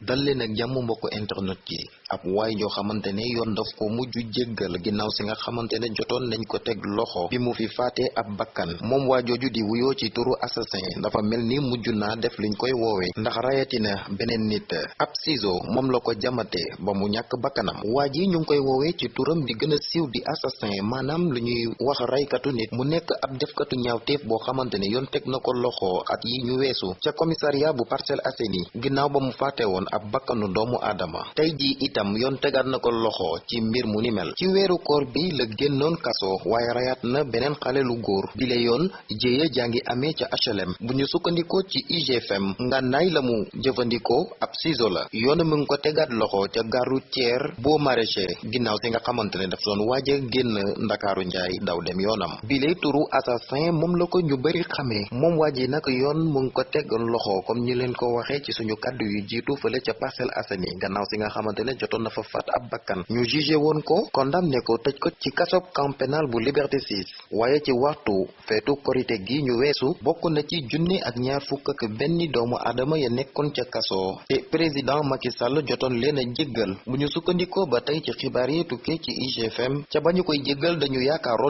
dal leen ak mbokk internet yi. Ab waay joo xamante ne yoon daf ko mujj jéggal ginnaaw si nga xamante ne nañ ko teg loxo bi mu fi faatee ab bakkan. Moom waa jooju di wuyoo ci turu assassin. Dafa mel ni mujj naa def liñ koy woowee ndax rayatina beneen nit. Ab ciseau moom la ko jamate ba mu ñàkk bakkanam. Waa ji ñu ngi koy woowee ci turam di gën a siiw di assassin. Maanaam lu ñuy wax raykatu nit. Mu nekk ab defkatu ñaawteef boo xamante ne yoon teg na loxo at yi ñu weesu. Ca commissariat bu Parcelles Assainies. Ginnaaw ba mu faate woon ab bakkanu doomu aadama. Tey jii itam yoon tegaat na ko loxo ci mbir mu ni mel. Ci weeru koor bi la génnoon kaso waaye rayaat na beneen xale lu góor. Bile yoon jéeya jàngi amee ca HLM bu ñu sukkandikoo ci IGFM ngànnaay la mu jëfandikoo ab ciseau la. Yoon mu ngi ko tegaat loxo ca gare routière boo maraîcher ginnaaw si nga xamante ne daf doon waaja génn ndakaaru njaay daw dem yoonam. Bile turu assassin moom la ko ñu bari xamee. Moom waa ji nag yoon mu ngi ko teg loxo comme ñi leen ko waxee ci suñu kàddu yu jiitu fële ca Parcelles Assainies gannaaw si nga xamante ne jotoon na fa faat ab bakkan. Ñu jugé woon ko condamné ko tëj ko ci kasob camp pénal bu Liberté 6 waaye ci waxtu feetu korite gi ñu weesu bokk na ci junni ak ñaar fukk ak benn doomu aadama ya nekkoon ca kaso. Te président Macky Sall jotoon leen a jéggal. Bu ñu sukkandikoo ba tey ci xibaar yi tukkee ci IGFM ca ba ñu koy jéggal dañu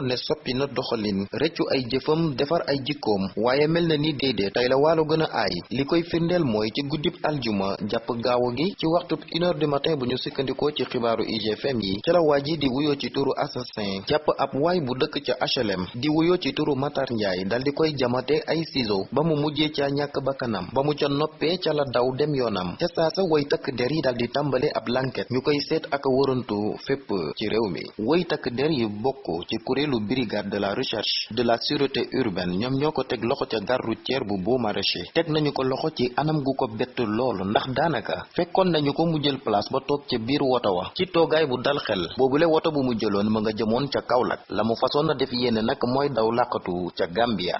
ne soppi na doxalin. Rëccu ay jëfam defar ay jikkoom. Waaye mel na ni déedéet tey la waalo gën a aay. Li koy firndeel mooy ci guddib aljuma jàpp gaawu gi ci waxtu une heure du matin bu ñu sukkandikoo ci xibaaru IGFM yi ca la waa ji di wuyoo ci turu assassin jàpp ab waay bu dëkk ca HLM di wuyoo ci turu Matar Ndiaye dal di koy jamate ay ciseaux ba mu mujjee ca ñàkk bakkanam ba mu ca noppee ca la daw dem yoonam. Ca saasa way takk der yi dal di tàmbale ab lanket ñu koy seet ak wërantu fépp ci réew mi. Way takk der yi bokk ci kuréelu brigade de la recherche de la sûreté urbaine ñoom ñoo ko teg loxo ca gare routière bu Beaux Maraîchers teg nañu ko loxo ci anam gu ko bett loolu ndax daanaka fekkoon nañu ko mu jël place ba toog ca biir woto wa. Ci toogaay bu dal xel. Boobule woto bu mu jëloon ma nga jëmoon ca Kaolack. La mu na def yéene nag mooy daw làqatu ca Gambia.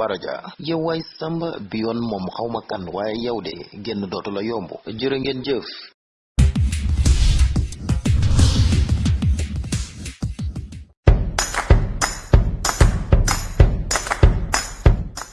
Baraja yow samba bi moom xawma kan waaye yow de génn dootu la ngeen jëf